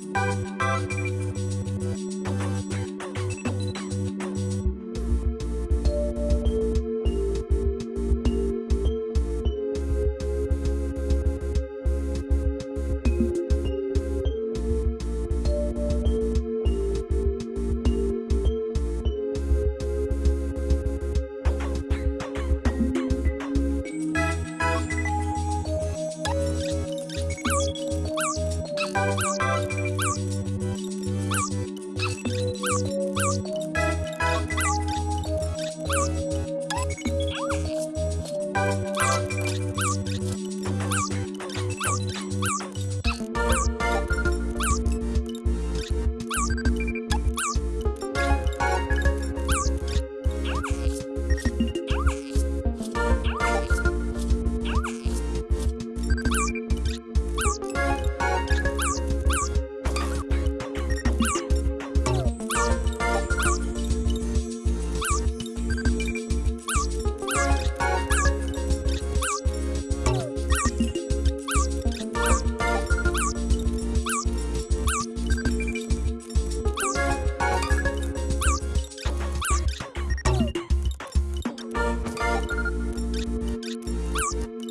Bye. Música podcast.